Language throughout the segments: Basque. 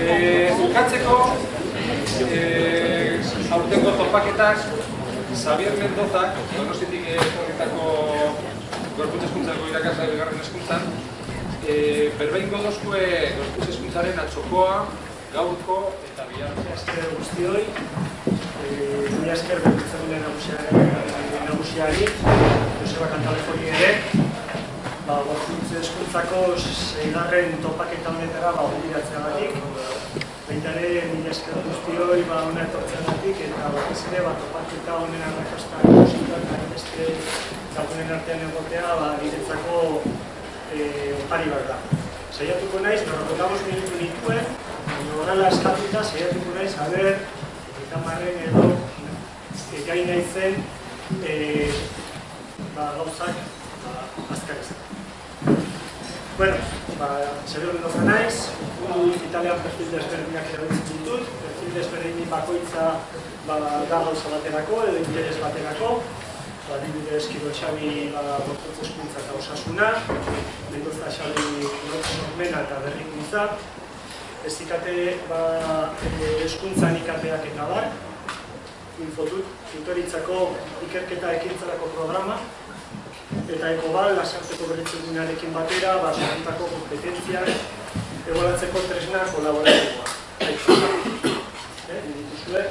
Eh, bukatzeko, eh, aurtengo topaketak, Xavier Mendozak, donostitik etorritako gorputz eskuntzako irakasle bigarren eskuntzan, eh, berbein godozkue gorputz eskuntzaren atxokoa, gaurko eta bihar. Esker guztioi, eh, mila esker berritzagune nagusiari, nagusiari, Joseba Kantalefoni ere, ba, gorputz eskuntzako seigarren topaketa honetara ba, onbiratzeagatik. Baita ere, mila esker guztioi, ba, hona etortzeagatik, eta batez ere, ba, topaketa honen arrakasta ikusita, eta beste lagunen artean egotea, ba, niretzako eh, opari bat da. Saiatuko naiz, berrokotamos minutu nituen, baina horrela eskatuta, saiatuko naiz, a ber, eta marren edo, e, gai naizen, e, ba, gauzak, ba, azkar izan. Bueno, ba, Xabier Mendoza naiz, gu Italian perfil desberdinak erabiltzen ditut, perfil desberdin bakoitza ba, da gauza baterako, edo interes baterako, ba, dibidez Kiro Txabi ba, eta osasuna, Mendoza Xabi sormena eta berrikuntza, ez ikate ba, eskuntzan ikateak eta bar, infotut, tutoritzako ikerketa ekintzarako programa, eta ekobal, lasarteko berritzegunarekin batera, ba, sortutako kompetentziak, egoratzeko tresna kolaboratikoa. Eh, dituzue,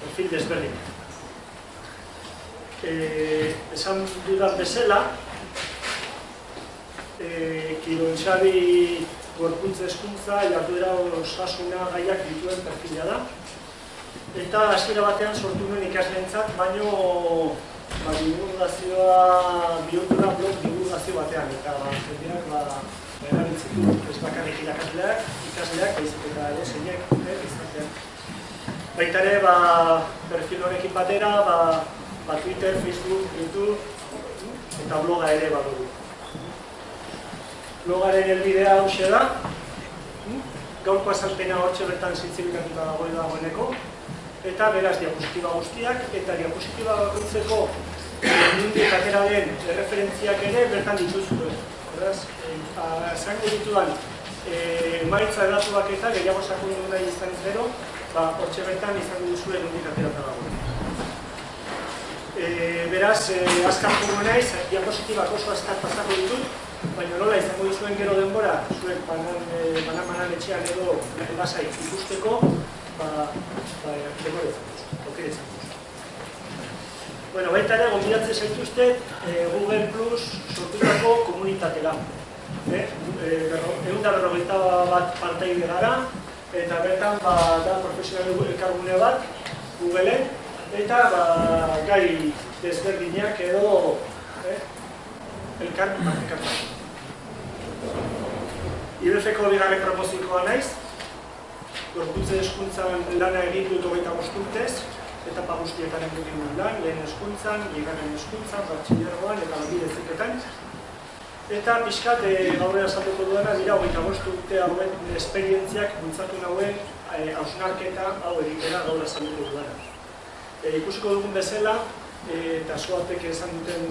perfil desberdin. Eh, esan dudan bezala, eh, Kiron Xabi gorpuntza eskuntza, jarduera osasuna gaiak dituen perfila da. Eta hasiera batean sortu nuen ikasleentzat, baino ba, divulgazioa bihurtu blog divulgazio batean, eta ba, jendeak ba, erabiltzen du, ez bakarrik irakasleak, ikasleak, baizik eta ere zeinek, izatean. Baita ere, ba, perfil honekin batera, ba, ba, Twitter, Facebook, YouTube, eta bloga ere badugu. Blogaren helbidea hauxe da, gaurko azalpena hortxe bertan zintzilikatuta dagoen dagoeneko, eta beraz diapositiba guztiak, eta diapositiba bakoitzeko nundik atera den referentziak ere bertan dituzue. Beraz, zango ditudan, emaitza edatuak eta gehiago sakundu nahi izan zero, ba, hortxe bertan izango duzue nundik atera dagoen. E, beraz, e, azkar jomo naiz, diapositibak oso azkar pasako ditut, baina nola izango duzuen gero denbora, zuek banan, e, banan, banan etxean edo lasai ikusteko, ba, ba, denbora izango duzuen, aukera izango duzuen. Bueno, baita ere, gombidatzen zaituzte e, Google Plus sortutako komunitatera. Eh? E, egun da bat partai gara, eta bertan ba, da profesional elkargune bat, Googleen, eta ba, gai desberdinak edo eh, elkar partekatzen. IBF-ko bigarren promozikoa naiz, gorputze eskuntzan lana egin dut hogeita urtez, eta pagustietan egin dut lan, lehen eskuntzan, bigarren eskuntzan, batxilergoan eta labide ziketan. Eta pixkat, e, gaurera saltuko duena, dira hogeita urte hauen esperientziak bultzatu nahuen hausnarketa hau egitera gaurera saltuko duena. E, ikusiko dugun bezala, e, eta soatek esan duten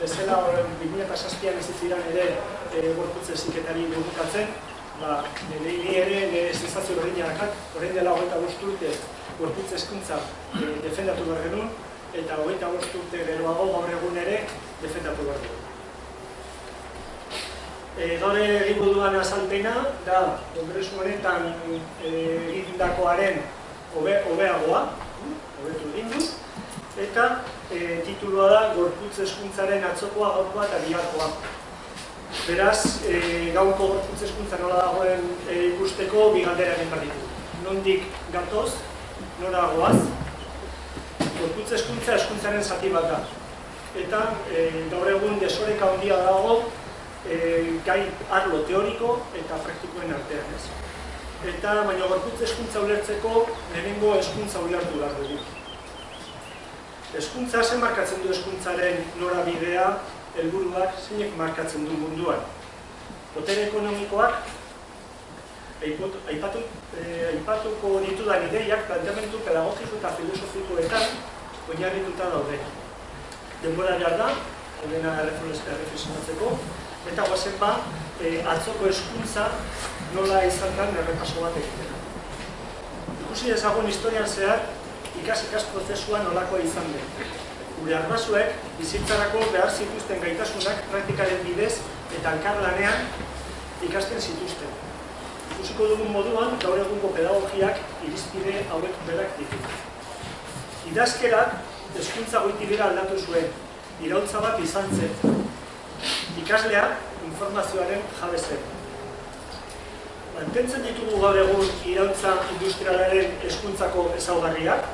bezala, horren 2006an ez ziren ere e, gorputze ziketari burbukatzen, ba, nire ere nire sensazio berdina dakat, horrein dela hogeita bost urte gorputze eskuntza e, defendatu behar genuen, eta hogeita bost urte geroago gaur egun ere defendatu behar genuen. E, gaur egingo duan azalpena da, kongresu honetan egindakoaren hobe, hobeagoa, hobetu egin du, eta e, titulua da Gorputz eskuntzaren atzokoa, gaurkoa eta biharkoa. Beraz, e, gaurko gorputz eskuntza nola dagoen e, ikusteko bi galdera egin. Nondik gatoz, nora goaz, gorputz eskuntza eskuntzaren zati bat da. Eta e, gaur egun desoreka handia dago e, gai arlo teoriko eta praktikoen artean ez. Eta baina gorputz eskuntza ulertzeko lehenengo eskuntza ulertu behar dugu. Eskuntza zen markatzen du eskuntzaren norabidea, helburuak zeinek markatzen du munduan. Potere ekonomikoak, aipatu, eh, aipatuko ditudan ideiak planteamentu pedagogiko eta filosofikoetan oinarrituta daude. Denbora behar da, ordena erreflexionatzeko, eta guazen ba, eh, atzoko eskuntza nola izan den errepaso bat egitera. Ikusi ezagun historian zehar, ikas-ikas prozesua nolakoa izan den. Gure arbasuek, bizitzarako behar zituzten gaitasunak praktikaren bidez eta elkarlanean ikasten zituzten. Ikusiko dugun moduan, gaur egungo pedagogiak irizpide hauek berak ditu. Idazkerak, eskuntza goitibera aldatu zuen, irautza bat izan zen. Ikaslea, informazioaren jabe zen. Mantentzen ditugu gaur egun irautza industrialaren eskuntzako ezaugarriak,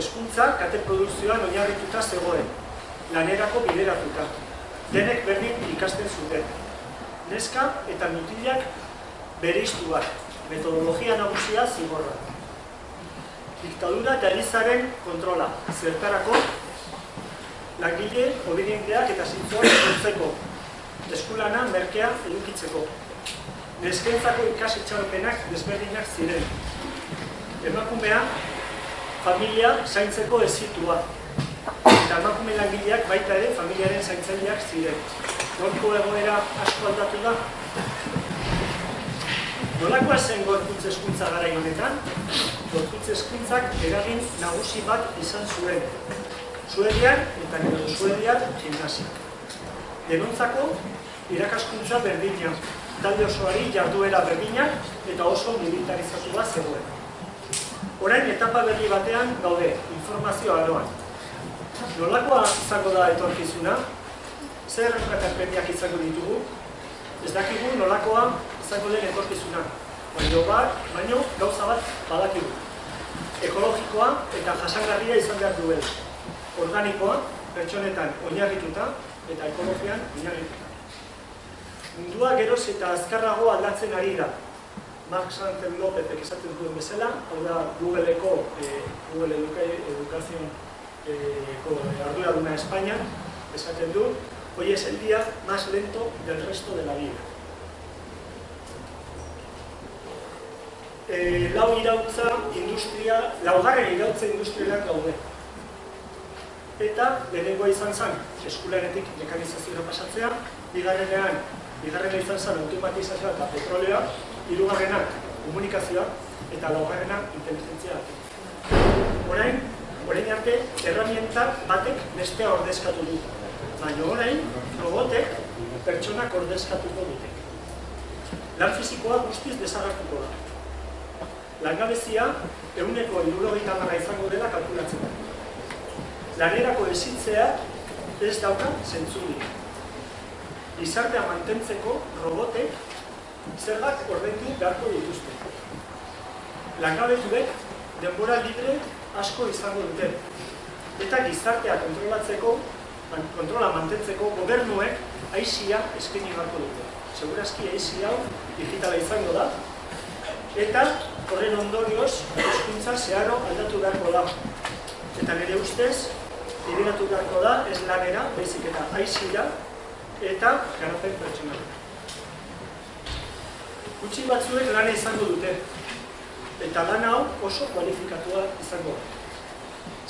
eskuntza kate produzioan oinarrituta zegoen, lanerako bideratuta. Denek berdin ikasten zuten. Neska eta mutilak bereiztuak, metodologia nagusia zigorra. Diktadura eta elizaren kontrola, zertarako, langile, obedienteak eta zintzoak zurtzeko, eskulana merkea edukitzeko. Neskentzako ikasitxaropenak desberdinak ziren. Emakumea, familia zaintzeko ezitua. Eta emakume langileak baita ere familiaren zaintzaileak ziren. Gorko egoera asko aldatu da. Nolakoa zen gorputz eskuntza gara honetan? Gorputz eskuntzak eragin nagusi bat izan zuen. Suedian eta gero Suedian gimnasia. Denontzako irakaskuntza berdina, talde osoari jarduera berdina eta oso militarizatua zegoen. Orain etapa berri batean gaude, informazio aroan. Nolakoa izango da etorkizuna? Zer erreperpentiak izango ditugu? Ez dakigu nolakoa izango den etorkizuna. Baina bat, baino gauza bat badakigu. Ekologikoa eta jasangarria izan behar duela. Organikoa, pertsonetan oinarrituta eta ekologian oinarrituta. Mundua geroz eta azkarrago aldatzen ari da. Mark Santen Lopezek esaten duen bezala, hau da Google-eko, eh, Google Educación eh, arduraduna España, esaten du, hoy es el día más lento del resto de la vida. Eh, lau irautza industria, laugarren irautza industrialak gaude. Eta lehenengoa izan zen, eskularetik mekanizazioa pasatzea, bigarrenean, bigarrena izan zen automatizazioa eta petrolea, hirugarrenak komunikazioa eta laugarrena inteligentzia. Orain, orain arte, erramientak batek bestea ordezkatu du. Baina orain, robotek pertsonak ordezkatuko dute. Lan fizikoa guztiz desagartuko da. Langabezia, eguneko irurogeita marra izango dela kalkulatzen da. Lanerako ezitzea ez dauka zentzurik. Gizartea mantentzeko robotek zergak ordentu beharko dituzte. Langabetuek denbora libre asko izango dute. Eta gizartea kontrolatzeko, kontrola mantentzeko gobernuek aizia eskaini beharko dute. Segurazki aizi hau digitala izango da. Eta horren ondorioz, eskuntza zeharo aldatu beharko da. Eta nire ustez, bideratu beharko da, ez lanera, baizik eta aizira, eta garapen pertsonala. Gutxi batzuek lana izango dute, eta lan hau oso kualifikatua izango da.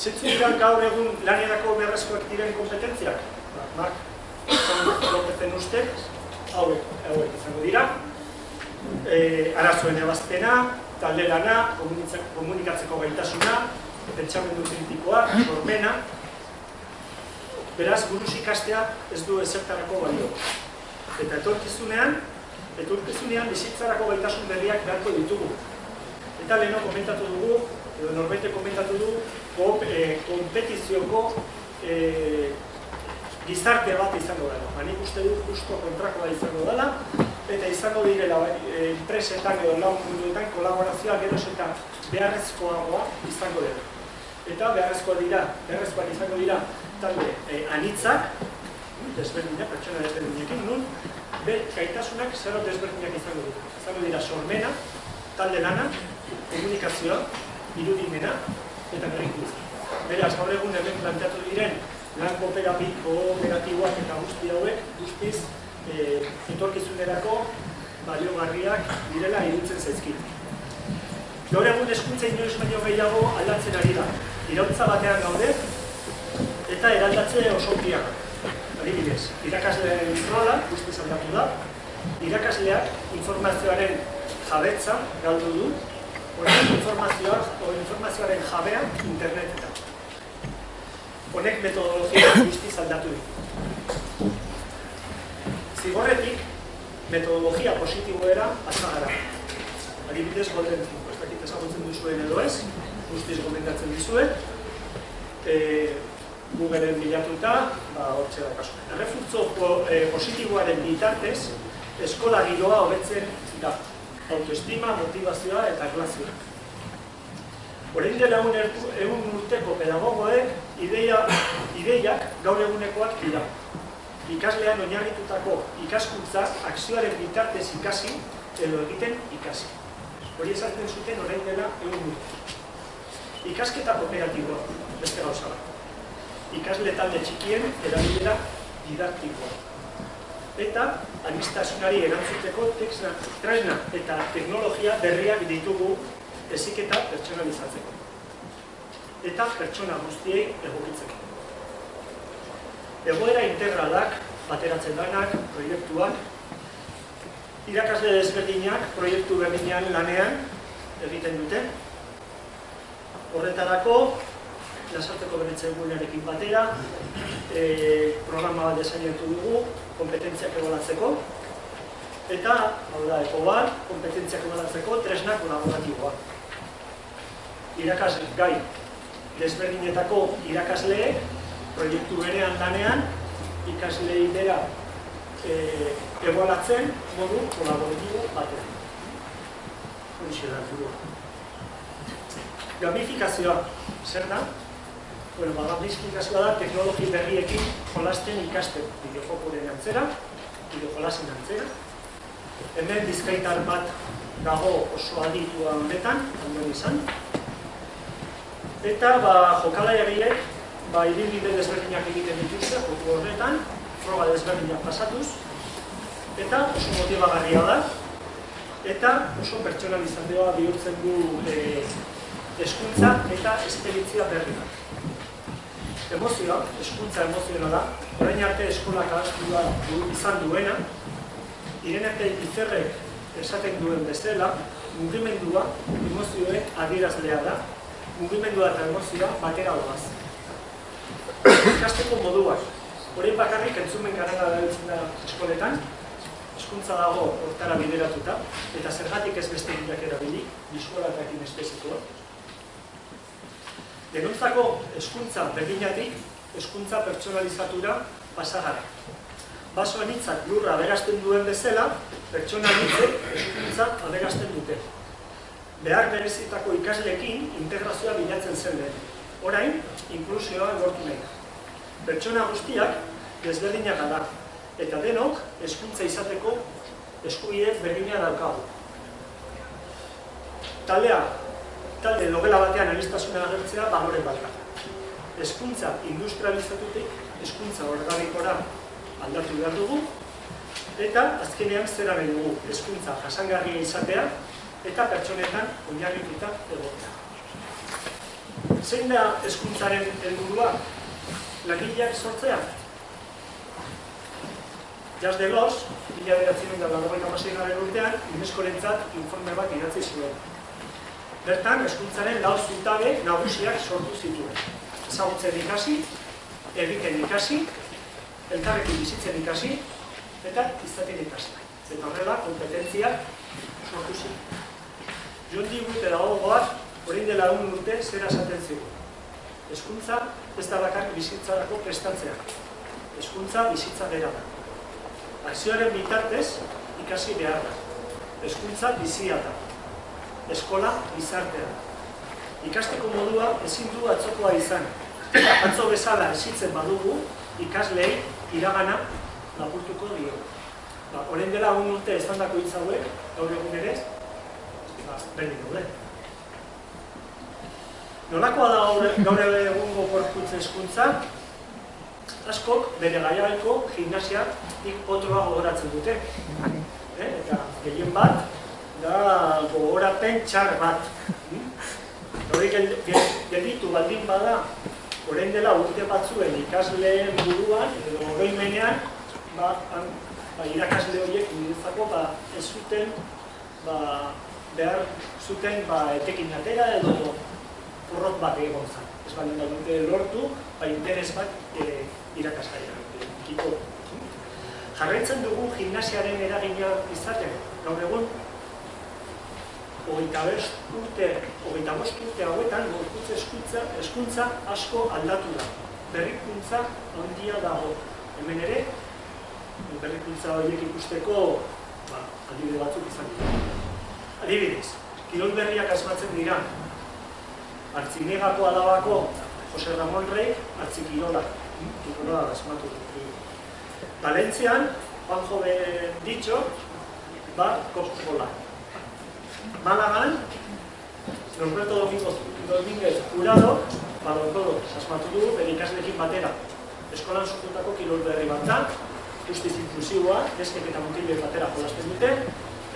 Zetzu dira gaur egun lanerako beharrezkoak diren kompetentziak? Ba, Mark, Lopezen ustez, hauek, hauek izango dira. E, arazoen ebazpena, talde lana, komunikatzeko gaitasuna, pentsamendu kritikoa, sormena. Beraz, buruz ikastea ez du ezertarako balio. Eta etorkizunean, etorkizunean bizitzarako gaitasun berriak beharko ditugu. Eta leheno komentatu dugu, edo norbete komentatu du, kompetizioko e, gizarte bat izango dela. Ba, nik uste du justo kontrakoa izango dela, eta izango direla enpresetan edo lau munduetan kolaborazioa geroz eta beharrezkoagoa izango dela. Eta beharrezkoa dira, beharrezkoak izango dira talde e, anitzak, desberdinak, pertsona desberdinekin, nun, be, gaitasunak zero desberdinak izango dira. Izango dira sormena, talde lana, komunikazioa, irudimena eta berrikuntza. Beraz, gaur egun hemen planteatu diren lan kooperatiboak eta guzti hauek, guztiz, e, etorkizunerako baliogarriak direla irutzen zaizkit. Gaur egun eskuntza inoiz baino gehiago aldatzen ari da. Irautza batean gaude eta eraldatze oso piak. Adibidez, irakasleen rola guztiz aldatu da, irakasleak informazioaren jabetza galdu du, orain informazioa, o informazioaren jabea internetetan. Honek metodologia guztiz aldatu ditu. Zigorretik, metodologia positiboera pasa gara. Adibidez, golden ez dakit ezagutzen duzuen edo ez, guztiz gomendatzen dizuet. E, Googleen bilatuta, ba, hortxe da kasu. Errefurtzo po- e, positiboaren bitartez, eskola giroa hobetzen da. Autoestima, motivazioa eta erlazioa. Orain dela egun urteko pedagogoek ideia, ideiak gaur egunekoak dira. Ikaslean oinarritutako ikaskuntza akzioaren bitartez ikasi edo egiten ikasi. Hori esaten zuten orain dela egun urte. Ikasketa kooperatiboa, beste gauza bat. Ikasle talde txikien erabilera didaktikoa. Eta anistasunari erantzuteko texna, tresna eta teknologia berriak ditugu heziketa pertsonalizatzeko. Eta pertsona guztiei egokitzeko. Egoera integralak, bateratzen danak, proiektuak, irakasle desberdinak proiektu berdinean lanean egiten dute. Horretarako, lasarteko beretze egunearekin batera, e, programa bat desainetu dugu, kompetentziak ebolatzeko, eta, hau da, eko bat, kompetentziak ebolatzeko tresna kolaboratiboa. Irakasle gai desberdinetako irakasleek proiektu berean lanean, ikaslei bera e, egualatzen modu kolaboratibo batean. Horixe da, helburua. Gamifikazioa, zer da? Bueno, ba, gamifikazioa da teknologi berriekin jolasten ikasten bideojokoren antzera, bideojolasen antzera. Hemen bizkaitar bat dago oso aditua honetan, ondoen izan. Eta ba, jokalariak ba, ibilbide desberdinak egiten dituzte, joku horretan, froga desberdinak pasatuz, eta oso motibagarria da, eta oso pertsonalizazioa bihurtzen du e, eskuntza eta esperientzia berri bat. Emozioa, eskuntza emozionala, orain arte eskolak ahaztua du, izan duena, Irenete Izerrek esaten duen bezala, mugimendua emozioen adierazlea da, mugimendua eta emozioa batera doaz. Ikasteko moduak, hori bakarrik entzumen garela dabiltzen da eskoletan, hezkuntza dago hortara bideratuta, eta zergatik ez beste bilak erabili, biskola eta kinestesikoa. Denontzako hezkuntza berdinatik, hezkuntza pertsonalizatura pasagara. Baso anitzak lurra aberasten duen bezala, pertsona anitzek hezkuntza aberasten dute. Behar berezitako ikaslekin integrazioa bilatzen zen lehen. Orain, inklusioa egortu nahi. Pertsona guztiak desberdinak gara, eta denok hezkuntza izateko eskubide berdina daukagu. Taldea, talde logela batean anistazuna agertzea balore bat da. Hezkuntza industrializatutik, hezkuntza organikora aldatu behar dugu, eta azkenean zera nahi dugu hezkuntza jasangarria izatea eta pertsonetan oinarrituta egotea. Zein da hezkuntzaren helburua? Langileak sortzea? Jas de Los, mila beratzen da lagoen amaseigarren urtean, UNESCO-rentzat informe bat idatzi zuen. Bertan, hezkuntzaren lau zutabe nagusiak sortu zituen. Ezagutzen ikasi, egiten ikasi, elkarrekin bizitzen ikasi, eta izaten ikasi. Eta horrela, kompetentziak sortu zituen. John Dewey pedagogoak, orain dela egun urte, zera esaten zigun. Hezkuntza ez da bakar bizitzarako prestatzea. Hezkuntza bizitza bera da. Akzioaren bitartez ikasi behar da. Hezkuntza bizia da. Eskola gizartea. Ikasteko modua ezin du atzokoa izan. Atzo bezala esitzen badugu, ikaslei iragana lapurtuko dio. Ba, orain dela egun urte estandako hitz hauek, gaur egun ere, ba, berdin daude. Nolakoa da gaur, egungo gorputz hezkuntza? Askok bere gaiaiko gimnasia potroa gogoratzen dute. Eh? Eta gehien bat, da gogorapen txar bat. Hori gelditu baldin bada, orain dela urte batzuen ikasleen buruan, edo oroimenean, ba, han, ba, irakasle horiek niretzako ba, ez zuten ba, behar zuten ba, etekin atera edo porrot bat egon zen. Ez baldin da dute lortu, ba, interes bat e, irakasgaia. Kiko. Jarraitzen dugu gimnasiaren eragina izaten. Gaur egun, hogeita urte, hogeita bost urte hauetan, gorputz eskuntza, eskuntza asko aldatu da. Berrikuntza handia dago. Hemen ere, berrikuntza horiek ikusteko ba, adibide batzuk izan dira. Adibidez, kirol berriak asmatzen dira. Artzinegako alabako Jose Ramon Rey, artzikirolak, kirola asmatu du. Valentzian, Juanjo Ditxo, ba, kopkola. Malagan, Norberto Domingo, Dominguez Jurado, ba, Domingo, asmatu du, bere ikaslekin batera. Eskolan sortutako kirol berri bat da, justiz inklusiboa, deskek eta mutilek batera jolasten dute,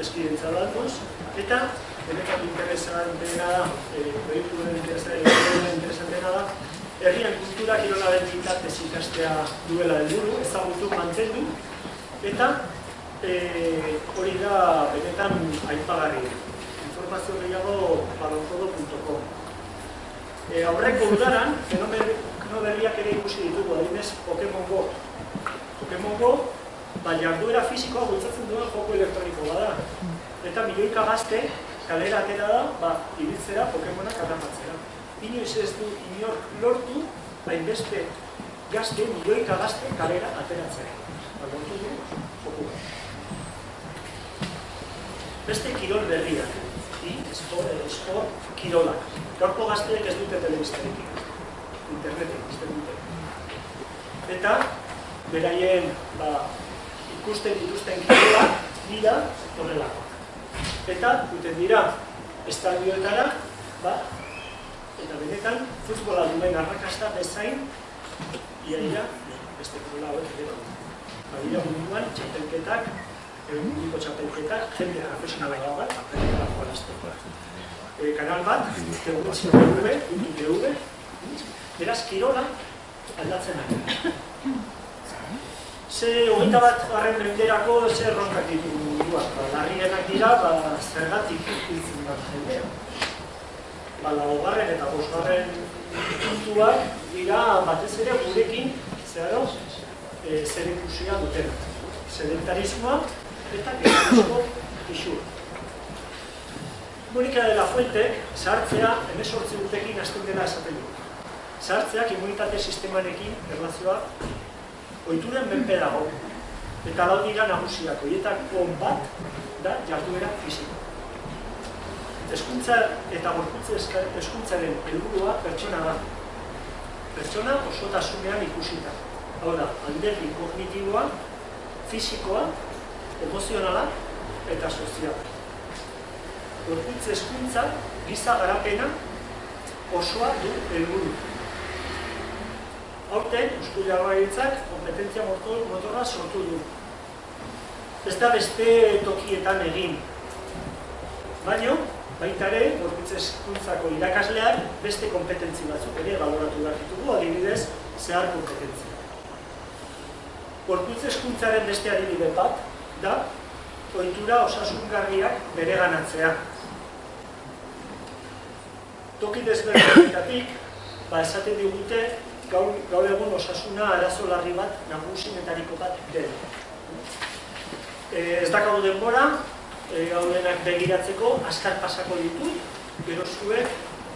eskidentza datuz, eta benetan interesan dena da, e, proiektu den interesan dena da, herrian kultura kirolaren bitartez ikastea duela helburu, ezagutu mantendu, eta e, hori da benetan aipagarri. Informazio gehiago balonkodo.com e, Aurreko udaran, fenomeno berriak ere ikusi ditugu, adinez Pokemon Go. Pokemon Go, ba, jarduera fisikoa bultzatzen duen joko elektroniko bada. Eta milioika gazte kalera atera da, ba, ibiltzera Pokemonak atrapatzera. Inoiz ez du inor lortu, hainbeste gazte, milioika gazte kalera ateratzera. Ba, lortu du, joko Beste kirol berriak, esport, esport, kirolak. Gaurko gazteek ez dute telebistarekin, internetek, ez dute. Eta, beraien ba, ikusten dituzten kirolak dira horrelako. Eta, duten dira, estadioetara, ba, eta benetan, futbola duen arrakasta bezain, iaia, beste kirola hori ere. Ba, dira munduan, txapelketak, eguniko txapelketak, jende profesionala gau bat, apelkela jolazteko. E, kanal bat, TV, TV, beraz, kirola aldatzen ari. Ze hogeita bat garren menderako zer ronkak ditugu munduak. Ba, larrienak dira, ba, zergatik hiltzen bat jendea. Ba, laugarren eta bosgarren puntuak dira batez ere gurekin zeharo e, zer ikusia duten. Sedentarismoa eta gehiago isua. Monika de la Fuente, sartzea, emesortzi urtekin hasten dela esaten du. Sartzeak immunitate sistemarekin erlazioa oituren menpe dago. Eta lau dira nagusiak, horietako bat da jarduera fisiko. Eskuntza eta gorputze eskuntzaren helburua pertsona da. Pertsona osotasunean ikusita. Hau da, alderdi kognitiboa, fisikoa, emozionala eta soziala. Gorputze eskuntza, giza garapena osoa du helburu. Horten, Eusko Jaurlaritzak kompetentzia motor, motorra sortu du. Ez da beste tokietan egin. Baina, baita ere, gorputze eskuntzako irakasleak beste kompetentzi batzuk ere baloratu behar ditugu, adibidez, zehar kompetentzia. Gorputze eskuntzaren beste adibide bat, da, oitura osasungarriak bere ganatzea. Toki desberdinetatik, ba, esaten digute, gaur, gaur egun osasuna arazo larri bat nagusinetariko bat dela. E, ez dakago denbora, e, gaudenak begiratzeko, askar pasako ditut, gero zuek,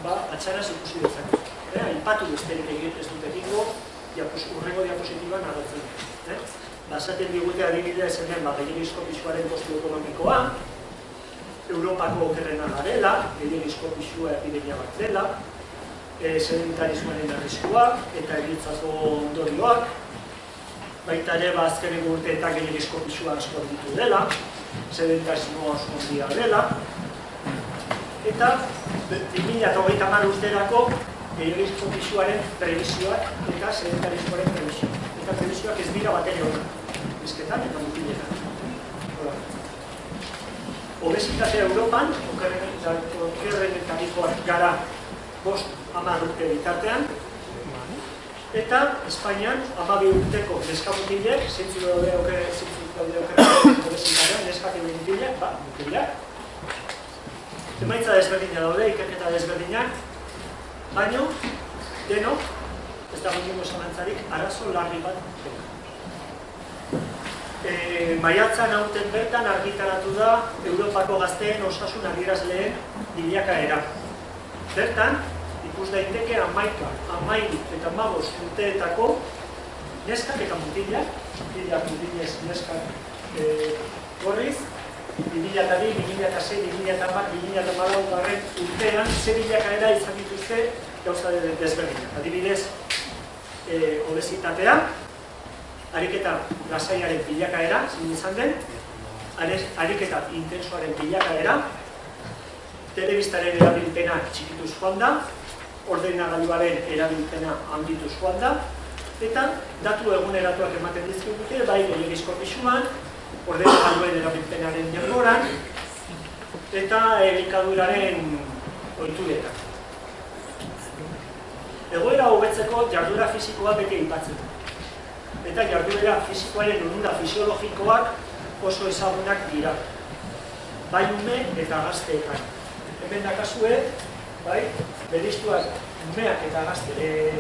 ba, atxaraz ikusi dezak. E, Aipatu besterik egiten ez dut egingo, diapos, urrengo diapositiban agertzen. E? Ba, esaten digute adibidea esan den, ba, gehiagizko pixuaren kostu ekonomikoa, Europako okerrena garela, gehiagizko pixua epidemia bat dela, e, sedentarismoaren arriskoak eta egitzako ondorioak, baita ere ba, azkeneko urte eta gehiagizko pixua asko ditu dela, sedentarismo asko handia dela, eta 2008 mar urterako gehiagizko pixuaren previsioak eta sedentarismoaren previsioak. Eta previsioak ez dira bat ere hori, bizketan eta mutiletan. Obesitatea Europan, okerren eta gara bost hamar urte bitartean, eta Espainian hamabi urteko neskamutilek, zintzu daude daude okerrak obesitatean, neskak egin mutilak, ba, mutilak. Emaitza desberdina daude, ikerketa desberdinak, baino, denok, ez da gondingo zamantzarik, arazo larri bat dena. E, maiatzan hauten bertan argitaratu da Europako gazteen osasun adierazleen bilakaera. Bertan, ikus daiteke amaika, amairu eta magos urteetako neskak eta mutilak, mutilak, mutilez, neskak e, gorriz, 2002, 2006, 2008, 2008 garren urtean, ze bilakaera izan dituzte gauza desberdinak. Adibidez, e, obesitatea, ariketa lasaiaren bilakaera, zin izan den, ariketa intensoaren bilakaera, telebistaren erabilpena txikituz joan da, ordenagailuaren erabilpena handituz joan da, eta datu eguneratuak ematen dizkigute, bai gehiagizko pisuan, ordenagailuen erabilpenaren denboran, eta elikaduraren oituretan. Egoera hobetzeko jardura fisikoa beti aipatzen eta jarduera fizikoaren onura fisiologikoak oso ezagunak dira. Bai ume eta gazteekan. Hemen dakazue, bai, beriztuak umeak eta gazte, e,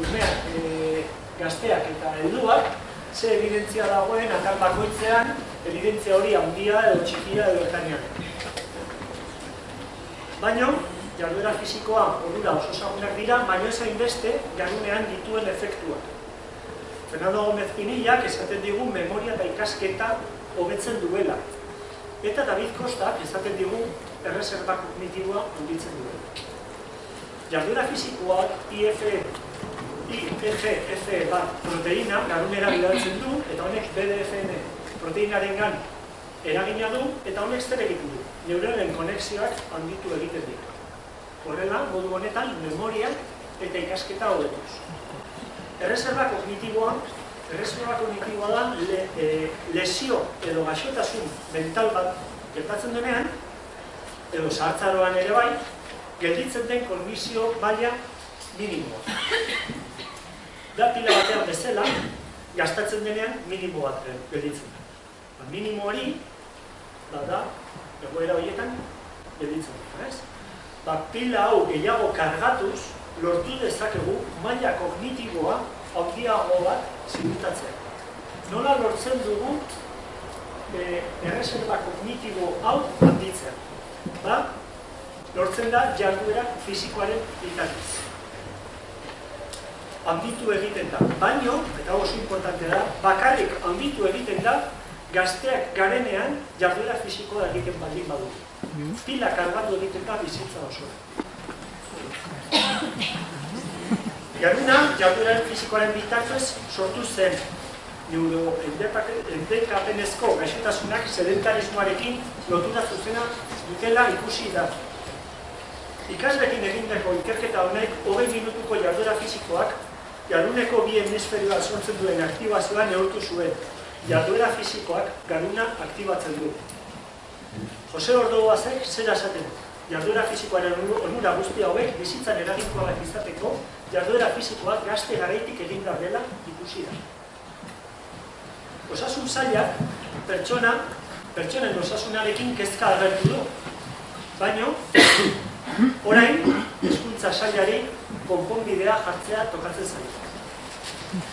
umeak, e, gazteak eta helduak, ze evidentzia dagoen atal bakoitzean, evidentzia hori handia edo txikia edo ertainak. Baina, jarduera fizikoa onura oso ezagunak dira, baina ez hainbeste jardunean dituen efektuak. Fernando Gómez Pinillak esaten digu memoria eta ikasketa hobetzen duela. Eta David Kostak esaten digu erreserba kognitiboa onditzen duela. Jardura fizikoak IF, IFF bat proteina garunera bidaltzen du, eta honek BDFN proteinaren gan eragina du, eta honek zer egiten du. Neuronen konexioak handitu egiten ditu. Horrela, modu honetan, memoria eta ikasketa hobetuz. Erreserba kognitiboa, erreserba kognitiboa da le, e, lesio edo gaixotasun mental bat gertatzen denean, edo sartzaroan ere bai, gelditzen den kognisio baina minimoa. Da pila batean bezala, gastatzen denean minimo bat gelditzen da. Ba, minimo hori, da da, egoera horietan, gelditzen da. Ba, pila hau gehiago kargatuz, lortu dezakegu maila kognitiboa handiago bat ziurtatzea. Nola lortzen dugu e, erreserba kognitibo hau handitzea? Ba, lortzen da jarduera fizikoaren bitartez. Handitu egiten da, baino, eta oso importante da, bakarrik handitu egiten da, gazteak garenean jarduera fizikoa egiten baldin badu. Mm. Pila kargatu egiten da bizitza osoa. Garuna, jardueraren fizikoaren bitartez sortu zen neuro endekapenezko gaixotasunak sedentarismoarekin lotura zuzena dutela ikusi da. Ikaslekin egindako ikerketa honek hogei minutuko jarduera fizikoak jaruneko bi hemisferioa sortzen duen aktibazioa neurtu zuen. Jarduera fizikoak garuna aktibatzen du. Jose Ordoazek zera esaten du jarduera fizikoaren onura guzti hauek bizitzan eraginkoak izateko jarduera fizikoak gazte garaitik egin dela ikusi da. Osasun zailak pertsona, pertsonen osasunarekin kezka agertu du. Baina, orain, eskuntza zailari konponbidea jartzea tokatzen zaila.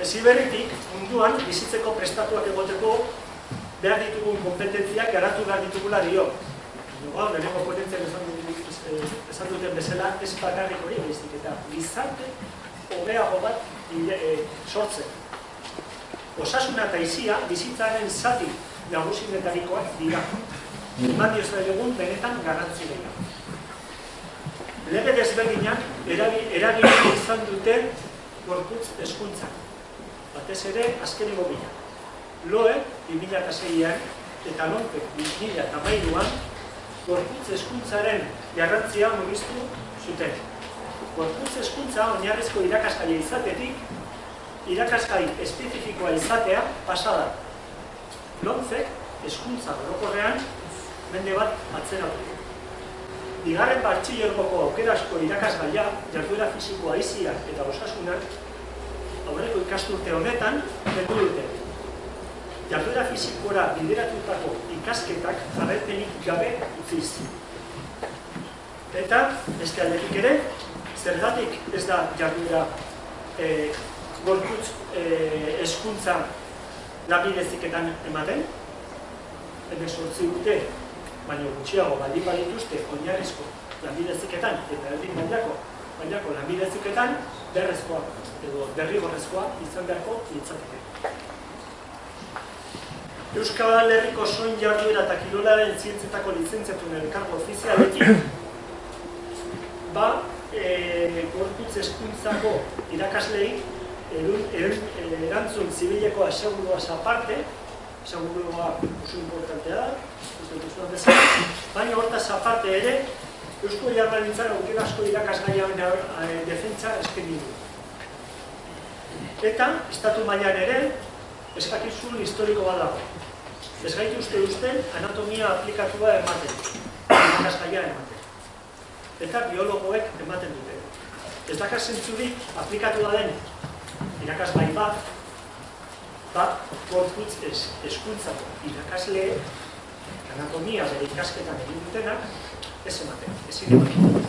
Ez iberritik, munduan, bizitzeko prestatuak egoteko behar ditugun kompetentziak garatu behar ditugula dio. Gaur, lehenengo potentziak esan duten bezala, ez bakarrik hori baizik eta gizarte hobeago bat e, sortzen. Osasuna eta izia bizitzaren zati nagusinetarikoak dira. Eman diozera egun benetan garrantzi dira. Lege desberdinak eragin izan dute gorputz eskuntzak. Batez ere, azken bila. Loe, 2006an, eta lonpe, 2008an, gorputz eskuntzaren garrantzia mugiztu zuten. Gorputz eskuntza oinarrizko irakasgaia izatetik, irakasgai espezifikoa izatea pasada. Lontzek eskuntza gorokorrean mende bat atzera du. Bigarren partxilergoko aukerasko irakasgaia, jarduera fizikoa iziak eta osasunak, aurreko ikasturte honetan, bendu dute. jarduera fizikora bideratutako ikasketak jarraipenik gabe utziz. Eta, beste aldetik ere, zergatik ez da jarduera e, gorputz e, eskuntza labideziketan ematen, sortzi urte, baina gutxiago baldin badituzte oinarrizko lanbideziketan eta erdin mailako mailako lanbideziketan derrezkoa edo derrigorrezkoa izan beharko litzateke. Euskal Herriko soin jarduera eta kirolaren zientzetako lizentziatun elkargo ofizialetik ba, e, gorputz eskuntzako irakaslei erun, erun, erantzun zibileko aseguruaz aparte, asegurua oso importantea da, baina hortaz aparte ere, Eusko Jarrarintzara aukera asko irakasgaian e, defentsa eskeni du. Eta, estatu mailan ere, eskakizun historiko bat dago. Ez gaitu uste usten anatomia aplikatua ematen, irakasgaia ematen. Eta biologoek ematen dute. Ez dakar zentzurik aplikatu da den irakasgai bat, bat gorputz ez, eskuntzako irakasle anatomia bere ikasketan egin dutenak, ez ematen, ezin ematen.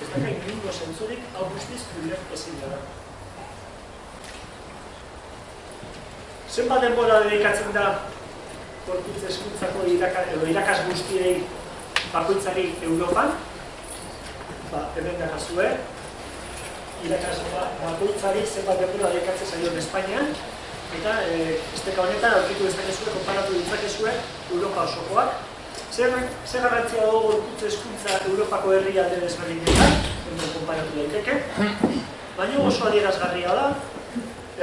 Ez dakar ingingo zentzurik, hau guztiz, ez ezin da. Zenbat denbora dedikatzen da gorputz eskuntzako irakas, edo irakas guztiei bakoitzari Europan? Ba, hemen da kasue, irakas bakoitzari zenbat denbora dedikatzen zaio Espainian, eta e, esteka honetan aurkitu ez dakezue, konparatu ditzakezue Europa osokoak. Zer, zer garrantzia dago gorputz eskuntza Europako herrialde desberdinetan, hemen konparatu daiteke, baina oso adierazgarria da,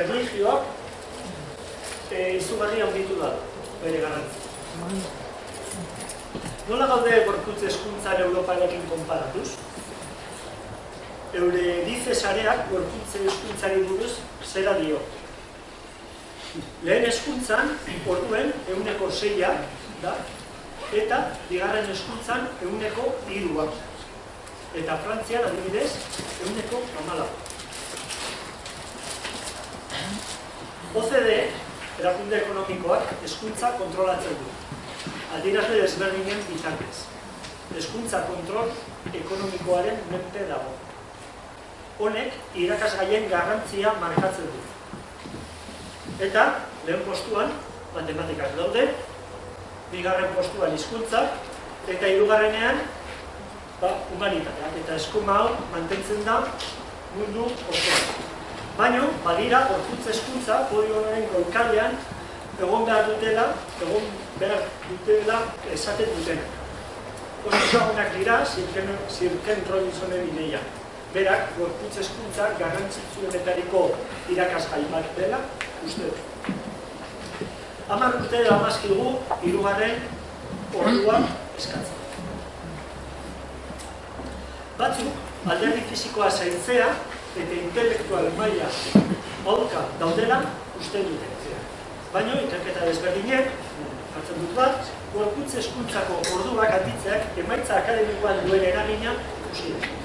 erlijioak e, izugarri handitu da, bere garantzi. Nola gaude gorputz eskuntzan Europarekin konparatuz? Eure dize sareak gorputz eskuntzari buruz zera dio. Lehen eskuntzan, orduen, euneko zeia da, eta bigarren eskuntzan, euneko irua. Eta Frantzian, adibidez, euneko amala. OCDE, erakunde ekonomikoak eskuntza kontrolatzen du. Adirazle desberdinen bitartez. Eskuntza kontrol ekonomikoaren menpe dago. Honek irakasgaien garrantzia markatzen du. Eta, lehen postuan, matematikak daude, bigarren postuan hizkuntza eta hirugarrenean ba, humanitateak. Eta eskuma hau mantentzen da mundu osoan. Baina, badira, gorputz eskuntza, podio honen goikalean, egon behar dutela, egon behar dutela esaten dutena. Osagunak dira, zirken, zirken Robinsonen ideia. Berak, gorputz eskuntza, garrantzitzuenetariko irakasgai bat dela, uste dut. Hamar urte da amazkigu, irugarren ordua eskatzen. Batzuk, alderdi fizikoa zaintzea, eta intelektual maila aurka daudela uste dute. Baina, ikerketa desberdinek, hartzen dut bat, gorputz eskuntzako orduak handitzeak emaitza akademikoan duen eragina ikusi dut.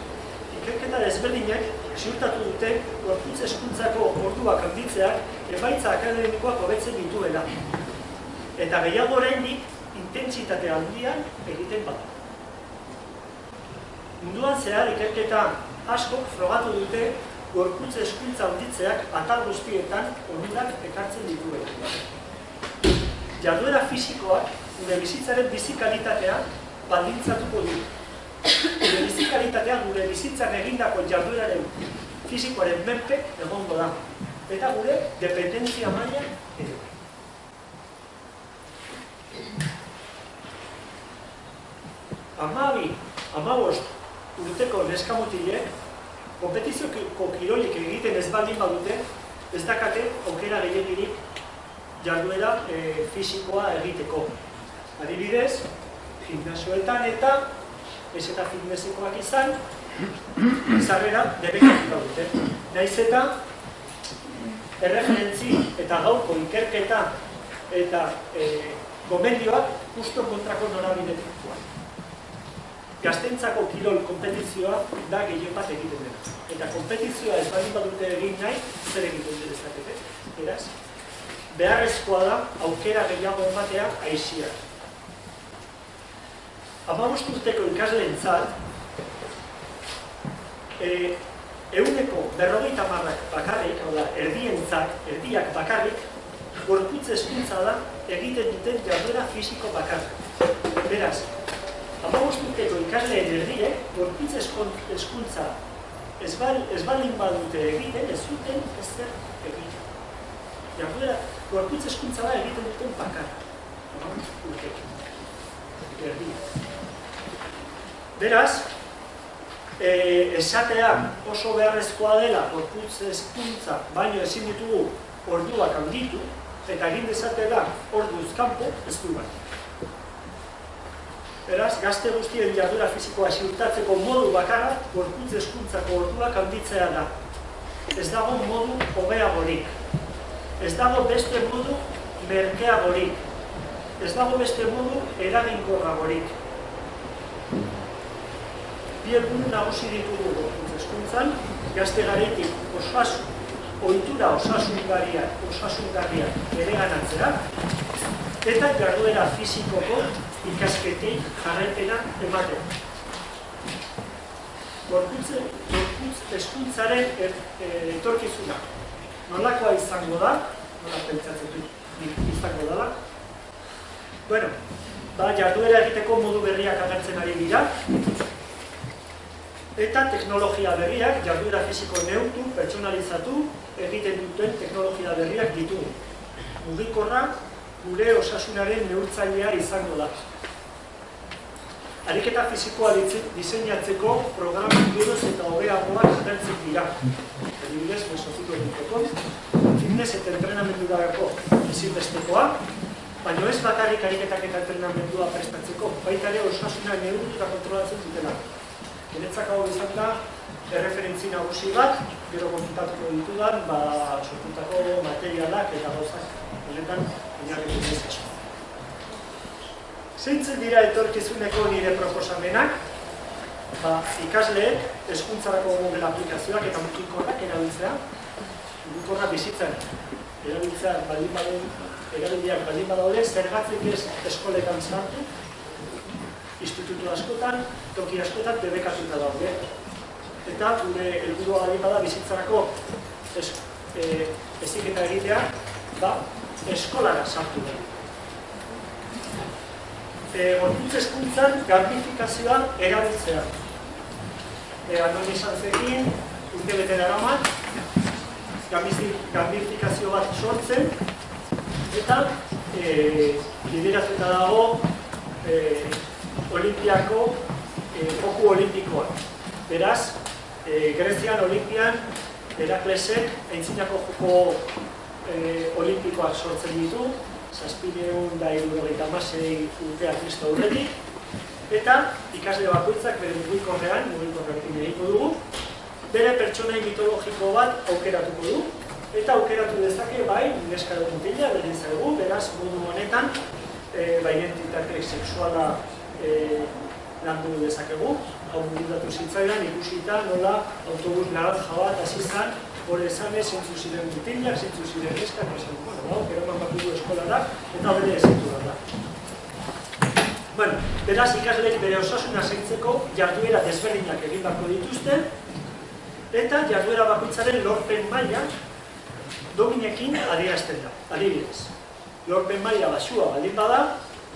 Ikerketa desberdinek ziurtatu dute gorputz eskuntzako orduak handitzeak emaitza akademikoak hobetzen dituela. Eta gehiago oraindik intentsitate handian egiten bat. Munduan zehar ikerketa asko frogatu dute gorputze eskuntza handitzeak atal guztietan onurak ekartzen dituen. Jarduera fisikoak gure bizitzaren bizikalitatea baldintzatuko du. Gure bizikalitatea gure bizitzan egindako jardueraren fisikoaren menpe egongo da. Eta gure dependentzia maila ere. Amabi, amabost, urteko neskamutilek, kompetizioko kirolik egiten ez baldin badute, ez dakate aukera gehiagirik jarduera e, fisikoa egiteko. Adibidez, gimnasioetan eta ez eta fitnessikoak izan, izarrera debekatuta dute. Naiz eta erreferentzi eta gauko ikerketa eta e, gomendioak justo kontrako norabidetik gaztentzako kirol kompetizioa da gehien bat egiten dena. Eta kompetizioa ez bali badute egin nahi, zer egiten dut ezakete. Eraz, beharrezkoa da aukera gehiago ematea aizia. Amabost urteko ikasleentzat, e, euneko berrogeita marrak bakarrik, hau da, erdientzat, erdiak bakarrik, gorputz eskuntza da egiten duten jarduera fisiko bakarrik. Beraz, amabost urteko ikasleen erdiek, gorputz eskuntza ez, bal, ez balin badute egiten, ez zuten ez zer egiten. Jarduera, gorputz eskuntza da egiten duten bakarrik. Amabost urteko. Erdiak. Beraz, e, esatea oso beharrezkoa dela gorputz eskuntza, baino ezin ditugu orduak handitu, eta egin dezate da orduz kanpo ez du bat. Beraz, gazte guztien jardura fizikoa ziurtatzeko modu bakarra gorputz eskuntzako orduak handitzea da. Ez dago modu hobeagorik. Ez dago beste modu merkeagorik. Ez dago beste modu eraginkorragorik bi helburu nagusi ditugu eskuntzan, gazte garetik osasun, ohitura osasungarria, osasungarria ere ganatzea, eta jarduera fizikoko ikasketei jarraipena ematen. Gorputz, gorputz eskuntzaren er, e, etorkizuna. Nolakoa izango da, nola pentsatzen du izango dela. Bueno, ba, jarduera egiteko modu berriak agertzen ari dira, eta teknologia berriak, jarduera fisiko neurtu, pertsonalizatu, egiten duten teknologia berriak ditugu. Mugikorra gure osasunaren neurtzailea izango da. Ariketa fisikoa diseinatzeko programa geroz eta hobeagoak agertzen dira. Adibidez, mesoziko egiteko, fitness eta entrenamendu darako ezinbestekoa, baina ez bakarrik ariketak eta entrenamendua prestatzeko, baita ere osasuna neurtu eta kontrolatzen dutela. Guretzak hau izan da, erreferentzi nagusi bat, gero kontutatuko ditudan, ba, sortutako materialak eta gauzak, honetan, inarri dut Zeintzen dira etorkizuneko nire proposamenak, ba, ikasleek eskuntzarako Google aplikazioak eta mugikorrak erabiltzea, mugikorrak bizitzen, erabiltzea baldin badaude, erabildiak baldin badaude, zergatzen ez eskoletan zartu, institutu askotan, toki askotan debekatuta daude. Eta gure helburua gari bada bizitzarako es, e, eziketa egitea, ba, eskolara sartu da. E, Gorputz eskuntzan garbifikazioa erabiltzea. E, Anon izan zekin, urte bete dara mat, garbifikazio bat sortzen, eta e, lideratuta dago e, olimpiako eh, joku olimpikoa. Beraz, eh, Grezian olimpian, Heraklesek aintzinako joko eh, olimpikoak sortzen ditu, zazpineun da irurogeita masei urtea kristo aurretik, eta ikasle bakoitzak bere mugikorrean, mugikorrekin egiko dugu, bere pertsonai mitologiko bat aukeratuko du, eta aukeratu dezake bai, neska dut mutila, beraz, modu honetan, e, ba, identitate sexuala e, landu dezakegu. Hau mugitatu zitzaidan, ikusita nola autobus naranja bat hasi zan, hori esan ez zintzu ziren mutilak, zintzu ziren eskak, esan, bueno, hau, gero eman bat dugu eskolara, eta bere ezintu da. Bueno, beraz ikasleek bere osasuna zeintzeko jarduera desberdinak egin bako dituzte, eta jarduera bakoitzaren lorpen maila dominekin adierazten da, adibidez. Lorpen maila basua baldin bada,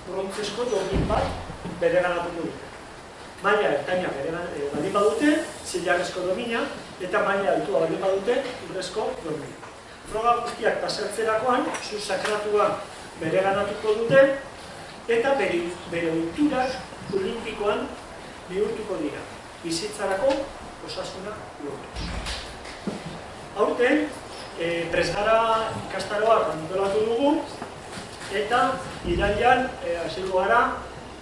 brontzesko domin bat bere ganatuko dute. Maila ertaina bere e, baldin badute, zilarrezko domina, eta maila altua baldin badute, urrezko domina. Froga guztiak pasatzerakoan, zu sakratua bere ganatuko dute, eta bere, bere ulturak olimpikoan bihurtuko dira. Bizitzarako osasuna lortu. Aurten, e, presgara ikastaroa antolatu dugu, eta irailan e, asilu gara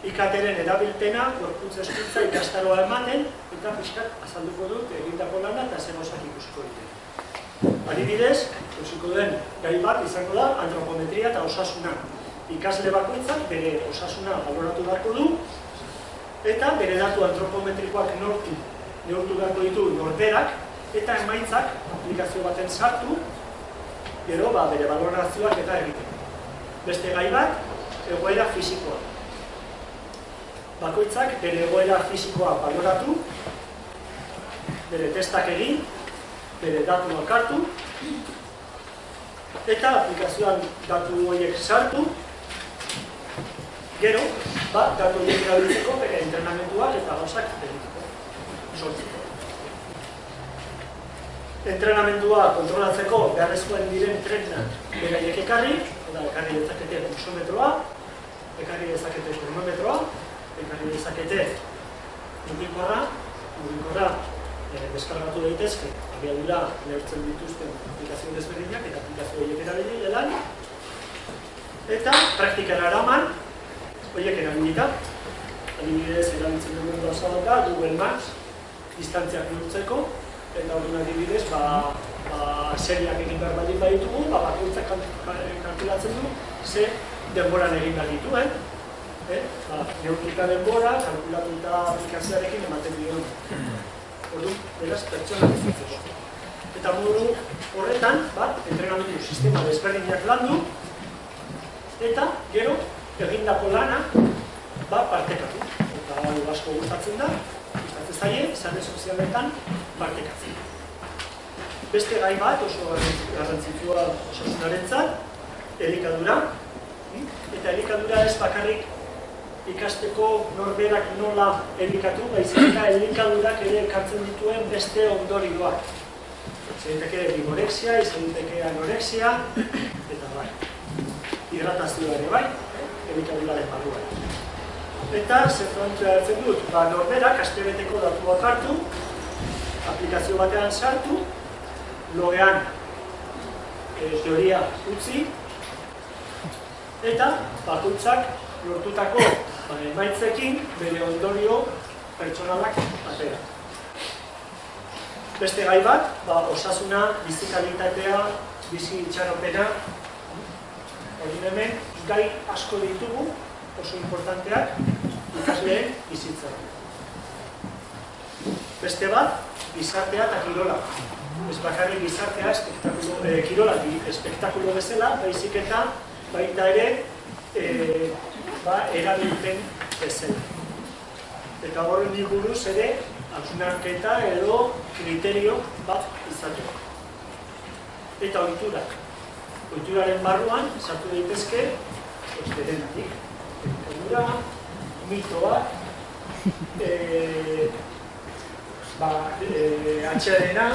ikateren erabilpena, gorputz eskuntza ikastaroa ematen, eta pixkat azalduko dut egindako lana eta zer osak ikusiko dute. Adibidez, ikusiko den gai bat izango da antropometria eta osasuna. Ikasle bakoitzak bere osasuna valoratu beharko du, eta bere datu antropometrikoak nortu, neurtu beharko ditu norberak, eta emaitzak aplikazio baten sartu, gero ba, bere balorazioak eta egiten. Beste gai bat, egoera fisikoa. Bakoitzak bere egoera fisikoa baloratu, bere testak egin, bere datu hartu, eta aplikazioan datu horiek sartu, gero, ba, datu horiek erabiltzeko bere entrenamenduak eta gauzak egiteko, sortzeko. Entrenamendua kontrolatzeko beharrezkoen diren tresnak beraiek ekarri, eta ekarri dezakete pulsometroa, ekarri dezakete termometroa, ekarri dezakete mugikorra, mugikorra e, deskargatu daitezke, abiadura neurtzen dituzten aplikazio desberdinak eta aplikazio horiek erabili delan, eta praktikara eraman, horiek erabilita, adibidez erabiltzen dugun gauza da, Google Maps, distantziak neurtzeko, eta hori adibidez, ba, ba, seriak egin behar baditugu, ba, bakoitzak kalkulatzen du, ze denboran egin behar dituen, eh? Ba, neurtuta denbora, kalkulatuta aplikazioarekin ematen dion. Ordu, beraz, pertsona bizitzeko. Eta modu horretan, ba, entrenamendu sistema desberdinak landu, eta gero, egindako lana, ba, partekatu. Eta hau asko gustatzen da, gustatzen zaie, izan sozialetan, partekatzen. Beste gai bat oso garrantzitsua osasunarentzat, elikadura. Eta elikadura ez bakarrik ikasteko norberak nola elikatu, baizik eta elikadurak ere ekartzen dituen beste ondorioak. Izan diteke bigorexia, izan diteke anorexia, eta bai. Hidratazioa ere bai, elikaduraren barruan. Eta, zer hartzen dut, ba, norberak astebeteko datuak hartu, aplikazio batean sartu, logean e, teoria utzi, eta bakoitzak lortutako ba, emaitzekin bere ondorio pertsonalak atera. Beste gai bat, ba, osasuna, bizikalitatea, bizi itxaropena, hori hemen, gai asko ditugu, oso importanteak, ikasleen bizitzaren. Beste bat, gizartea eta kirola. Ez bakarrik gizartea espektakulo, eh, kirola espektakulo bezala, baizik eta baita ere eh, ba, erabilpen bezala. Eta horren buruz ere, hausnarketa edo kriterio bat izateko. Eta oiturak. Oituraren barruan, sartu daitezke, osterenatik. Oitura, mitoak, eh, ba, e, atxearena,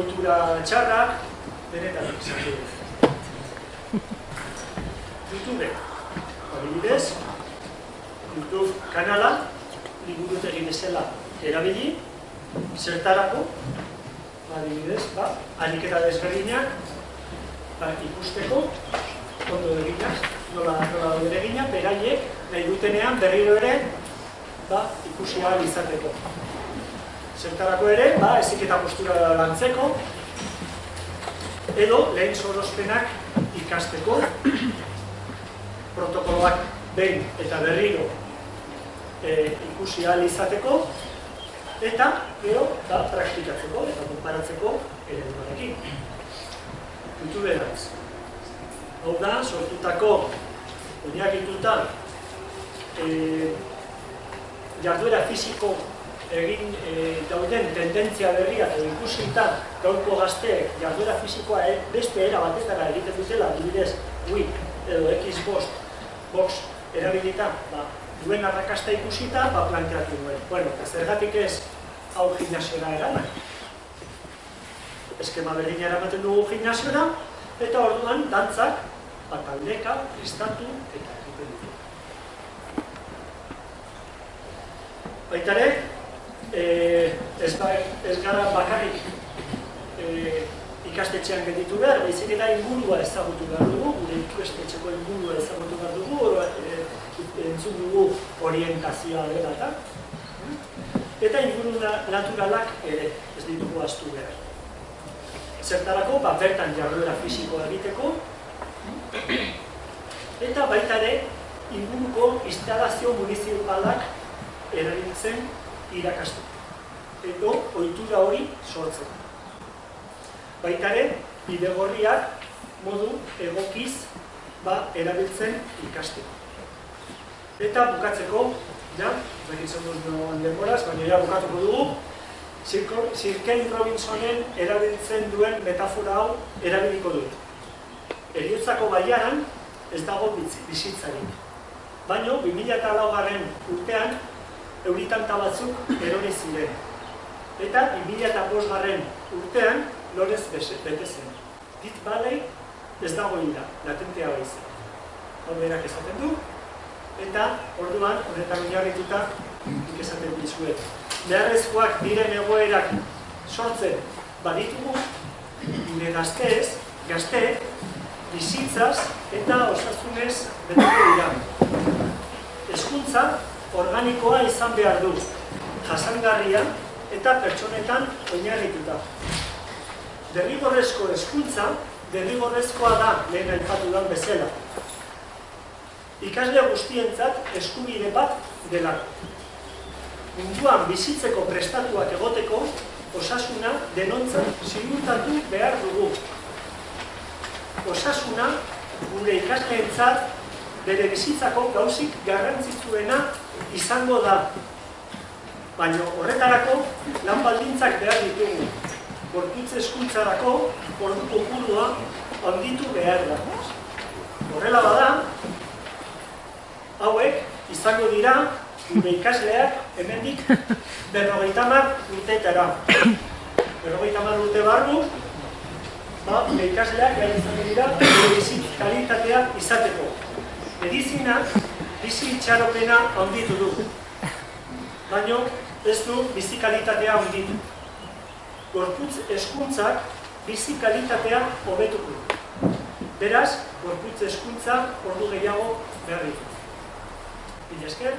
oitura txarrak, benetan izan du. YouTube, adibidez, YouTube kanala, liburu egin ezela erabili, zertarako, adibidez, ba, aliketa desberdinak, ba, ikusteko, ondo eginak, nola, nola dure eginak, beraiek, nahi dutenean berriro ere, ba, ikusi ahal izateko. Zertarako ere, ba, eziketa postura lantzeko, edo lehen sorospenak ikasteko, protokoloak behin eta berriro e, ikusi ahal izateko, eta gero da praktikatzeko eta konparatzeko ere duarekin. YouTube eraz. Hau da, sortutako, oinakituta, e, jarduera fiziko egin e, dauden tendentzia berria edo ikusita gaurko gazteek jarduera fisikoa e, beste era batetara egiten dutela, adibidez, Wii edo Xbox box erabilita, ba, duen arrakasta ikusita, ba, planteatu duen. Bueno, zergatik ez hau gimnasiora eraman. Eskema berdina eramaten dugu gimnasiora, eta orduan dantzak, bataldeka, estatu eta egiten dugu. Baitare, e, ez, ba, ez gara bakarrik e, ikastetxean gelditu behar, baizik eta ingurua ezagutu behar dugu, gure ikastetxeko ingurua ezagutu behar dugu, oro, e, entzun dugu orientazioa dela eta eta inguru naturalak ere ez ditugu astu behar. Zertarako, ba, bertan jarduera fisikoa egiteko, eta baita ere, inguruko instalazio municipalak erabiltzen irakastu. Edo, ohitura hori sortzen. Baitaren, bidegorriak modu egokiz ba, erabiltzen ikasteko. Eta bukatzeko, ja, begitzen dut noan denboraz, baina ja bukatuko dugu, Sir Ken Robinsonen erabiltzen duen metafora hau erabiliko dut. Eriotzako baiaran ez dago bizitzarik. Baina, 2008 garren urtean, euritanta batzuk erori ziren. Eta 2005 garren urtean, lorez bete zen. Dit balei ez dago ira, latentea baizen. Hau berak esaten du, eta orduan, horretan oinarrituta, ikesaten dizuet beharrezkoak diren egoerak sortzen baditugu, gure gazteez, gazteek, bizitzaz eta osasunez beteko dira. Hezkuntza organikoa izan behar du, jasangarria eta pertsonetan oinarrituta. Derrigorrezko hezkuntza, derrigorrezkoa da lehen aipatu da bezala. Ikasle guztientzat eskubide bat delako munduan bizitzeko prestatuak egoteko, osasuna denontzat ziurtatu behar dugu. Osasuna gure ikasleentzat bere bizitzako gauzik garrantzitsuena izango da. Baina horretarako lan baldintzak behar ditugu. Gorputze eskuntzarako ordu kopurua handitu behar da. Horrela bada, hauek izango dira gure ikasleak hemendik berrogeita mar urteetara. Berrogeita mar urte barru, ba, gure ikasleak gai izan dira bizit kalitatea izateko. Medizina bizi itxaropena handitu du. Baina ez du bizi kalitatea handitu. Gorputz eskuntzak bizi kalitatea hobetuko. Beraz, gorputz eskuntza ordu gehiago ditu. Mila esker.